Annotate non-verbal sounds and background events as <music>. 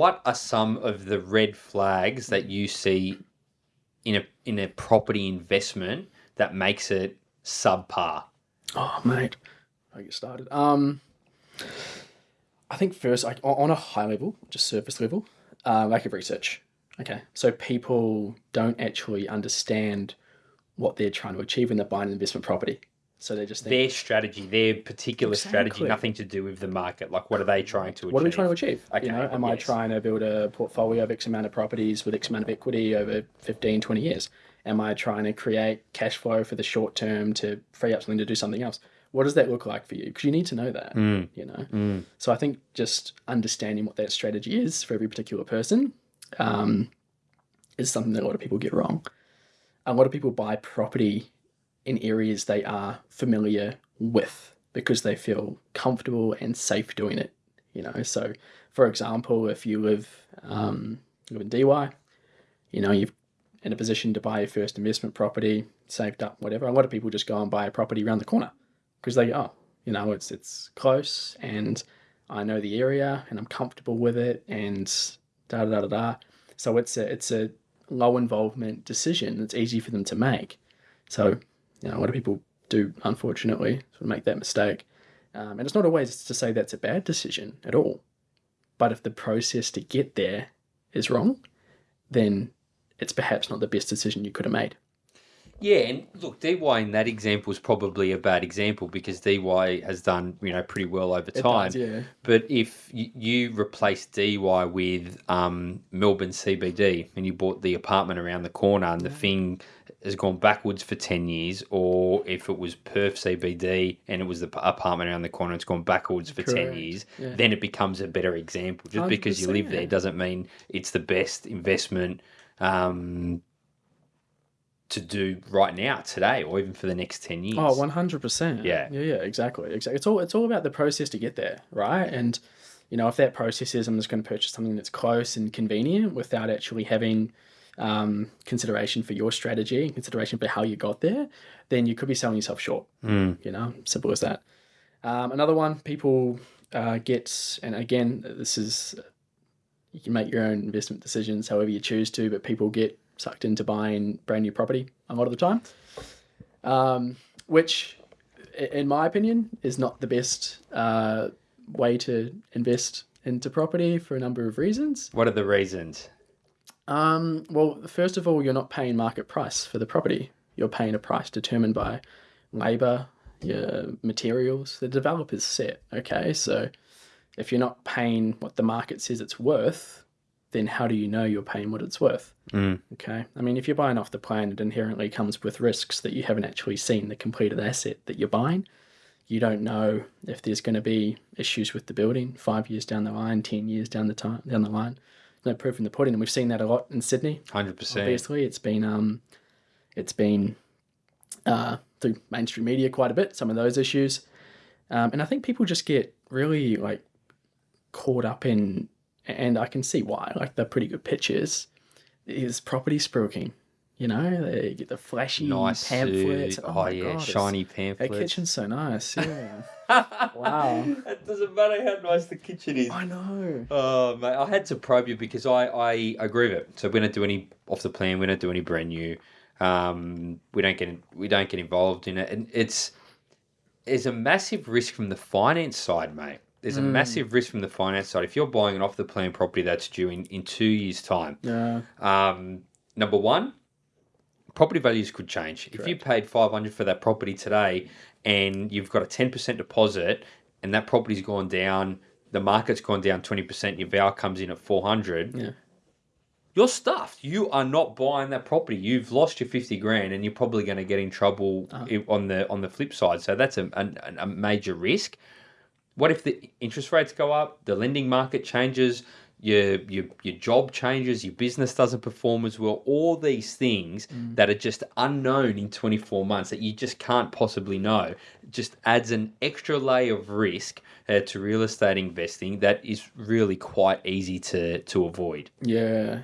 what are some of the red flags that you see in a in a property investment that makes it subpar? Oh, mate, I get started. Um, I think first, like on a high level, just surface level, uh, lack of research. Okay, so people don't actually understand what they're trying to achieve when they're buying an investment property. So they just think, Their strategy, their particular strategy, nothing to do with the market. Like, what are they trying to achieve? what are we trying to achieve? Okay, you know, am I trying to build a portfolio of X amount of properties with X amount of equity over 15, 20 years? Am I trying to create cash flow for the short term to free up something to do something else? What does that look like for you? Because you need to know that, Hmm. you know? So I think just understanding what that strategy is for every particular person um, is something that a lot of people get wrong. A lot of people buy property in areas they are familiar with because they feel comfortable and safe doing it. You know, so for example, if you live um, live in Dee Why, you know, you're in a position to buy your first investment property, saved up, whatever. A lot of people just go and buy a property around the corner because they oh, you know, it's it's close and I know the area and I'm comfortable with it and da da da da. da. So it's a it's a low involvement decision. It's easy for them to make. So you know, a lot of people do unfortunately sort of make that mistake. Um, and it's not always to say that's a bad decision at all. But if the process to get there is wrong, then it's perhaps not the best decision you could have made. Yeah, and look, Dee Why in that example is probably a bad example because Dee Why has done you know pretty well over time. does, yeah. But if you replace Dee Why with um, Melbourne CBD and you bought the apartment around the corner and the thing has gone backwards for 10 years, or if it was Perth CBD and it was the apartment around the corner, it's gone backwards for 10 years, yeah. then it becomes a better example. Just because you live there 100%. doesn't mean it's the best investment um, to do right now, today, or even for the next 10 years. Oh, 100%. Yeah. Yeah, yeah, exactly. Exactly. It's all it's all about the process to get there, right? And you know, if that process is I'm just going to purchase something that's close and convenient without actually having um, consideration for your strategy and consideration for how you got there, then you could be selling yourself short. Hmm. You know, simple as that. Um, another one people uh, get, and again, this is you can make your own investment decisions however you choose to, but people get sucked into buying brand new property a lot of the time, um, which, in my opinion, is not the best uh, way to invest into property for a number of reasons. What are the reasons? Um, well, first of all, you're not paying market price for the property. You're paying a price determined by labor, your materials. The developer's set. Okay, so if you're not paying what the market says it's worth, then how do you know you're paying what it's worth? Mm. Okay, I mean, if you're buying off the plan, it inherently comes with risks that you haven't actually seen the completed asset that you're buying. You don't know if there's going to be issues with the building five years down the line, ten years down the time down the line. No proof in the pudding, and we've seen that a lot in Sydney. 100%. Obviously, it's been um, it's been uh, through mainstream media quite a bit. Some of those issues, um, and I think people just get really like caught up in, and I can see why. Like they're pretty good pictures. Is property spruiking? You know, they get the flashy nice pamphlets. suit. Oh, Oh, yeah, God, shiny That pamphlets. kitchen's so nice. Yeah. <laughs> wow. It doesn't matter how nice the kitchen is. I know. Oh mate, I had to probe you because I, I agree with it. So we don't do any off the plan. We don't do any brand new. Um, we don't get we don't get involved in it, and it's there's a massive risk from the finance side, mate. There's a massive risk from the finance side. If you're buying an off the plan property that's due in, in two years' time, Yeah. um, number one, property values could change. If you paid five hundred for that property today, and you've got a ten percent deposit, and that property's gone down, the market's gone down twenty percent. Your val comes in at four hundred. Yeah. You're stuffed. You are not buying that property. You've lost your fifty grand, and you're probably going to get in trouble uh-huh. i- on the on the flip side. So that's a, a, a major risk. What if the interest rates go up, the lending market changes, your your your job changes, your business doesn't perform as well? All these things that are just unknown in 24 months that you just can't possibly know just adds an extra layer of risk uh, to real estate investing that is really quite easy to to avoid. Yeah,